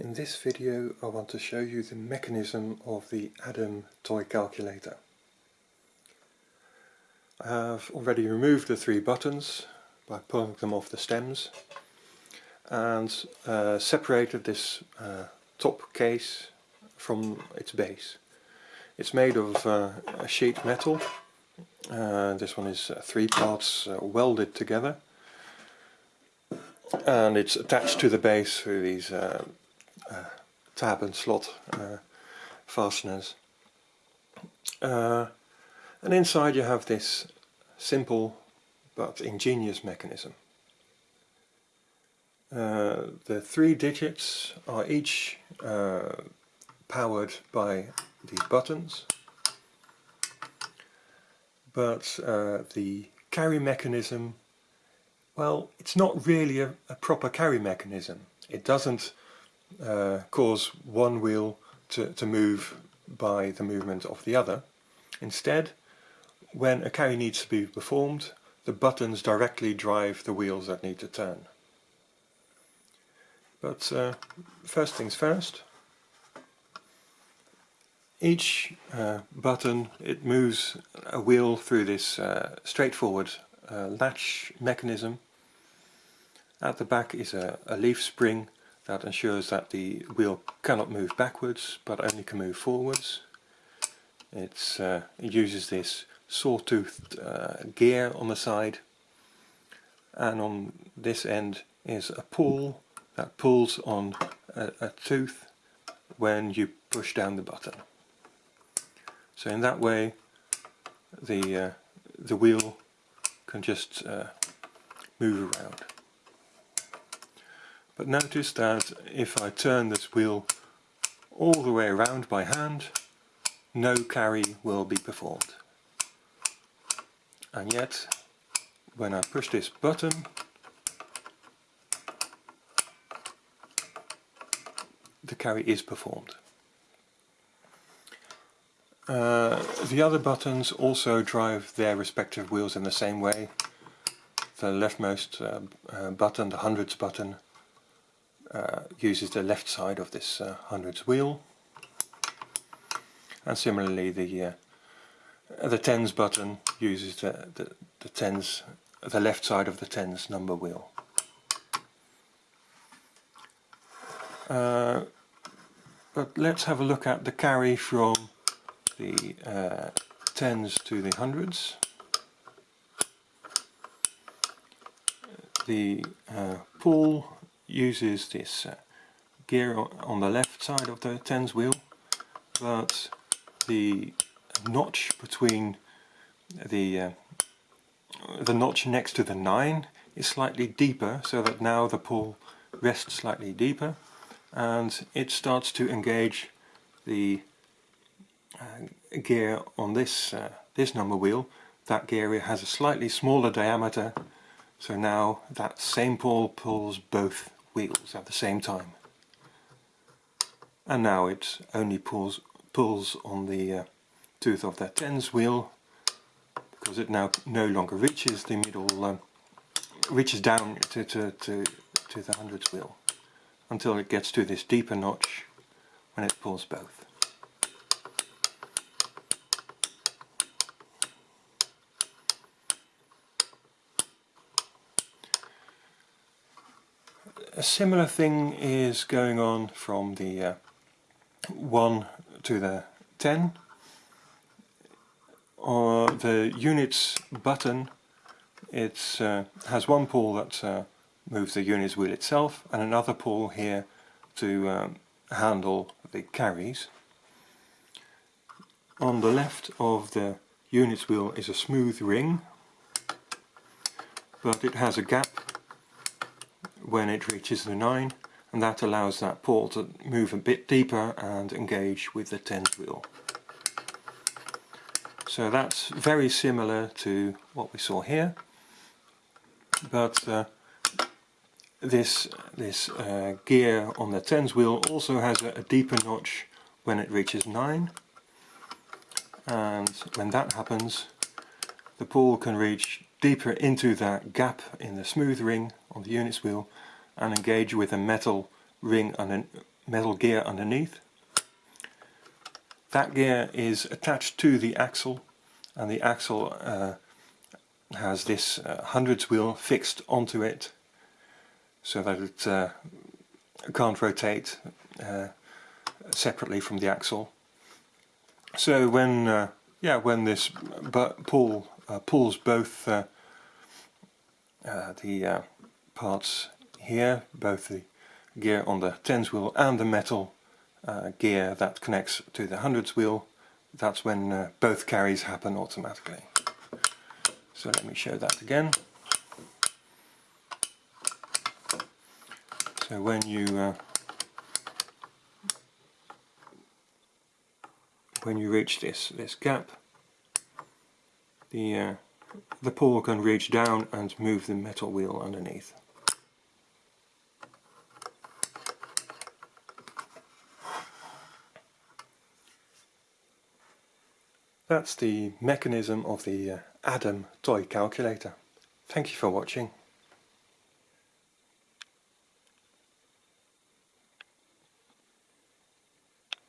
In this video I want to show you the mechanism of the Adam toy calculator. I have already removed the three buttons by pulling them off the stems and uh, separated this uh, top case from its base. It's made of uh, a sheet metal. Uh, this one is uh, three parts uh, welded together and it's attached to the base through these tab and slot uh, fasteners. Uh, and inside you have this simple but ingenious mechanism. Uh, the three digits are each uh, powered by these buttons but uh, the carry mechanism well it's not really a, a proper carry mechanism it doesn't uh, cause one wheel to, to move by the movement of the other. Instead, when a carry needs to be performed, the buttons directly drive the wheels that need to turn. But uh, first things first, each uh, button it moves a wheel through this uh, straightforward uh, latch mechanism. At the back is a, a leaf spring that ensures that the wheel cannot move backwards but only can move forwards. Uh, it uses this sawtoothed uh, gear on the side and on this end is a pull that pulls on a, a tooth when you push down the button. So in that way the, uh, the wheel can just uh, move around. But notice that if I turn this wheel all the way around by hand, no carry will be performed. And yet, when I push this button, the carry is performed. Uh, the other buttons also drive their respective wheels in the same way. The leftmost uh, uh, button, the hundreds button, uh, uses the left side of this uh, hundreds wheel. And similarly the uh, the tens button uses the, the, the tens the left side of the tens number wheel. Uh, but let's have a look at the carry from the uh, tens to the hundreds. The uh, pull uses this uh, gear on the left side of the tens wheel but the notch between the uh, the notch next to the 9 is slightly deeper so that now the pull rests slightly deeper and it starts to engage the uh, gear on this uh, this number wheel. That gear has a slightly smaller diameter so now that same pull pulls both wheels at the same time. And now it only pulls, pulls on the uh, tooth of that tens wheel because it now no longer reaches the middle, um, reaches down to, to, to, to the hundreds wheel until it gets to this deeper notch when it pulls both. A similar thing is going on from the uh, 1 to the 10. Or the units button it uh, has one pull that uh, moves the units wheel itself and another pull here to um, handle the carries. On the left of the units wheel is a smooth ring but it has a gap when it reaches the 9 and that allows that pull to move a bit deeper and engage with the 10 wheel. So that's very similar to what we saw here but uh, this, this uh, gear on the tens wheel also has a, a deeper notch when it reaches 9 and when that happens the pull can reach deeper into that gap in the smooth ring on the units wheel and engage with a metal ring and a metal gear underneath. That gear is attached to the axle and the axle uh, has this uh, hundreds wheel fixed onto it so that it uh, can't rotate uh, separately from the axle. So when uh, yeah when this pull Uh, pulls both uh, uh the uh, parts here, both the gear on the tens wheel and the metal gear that connects to the hundreds wheel, that's when both carries happen automatically. So let me show that again. So when you uh, when you reach this this gap, the uh, the pull can reach down and move the metal wheel underneath. That's the mechanism of the uh, Adam toy calculator. Thank you for watching.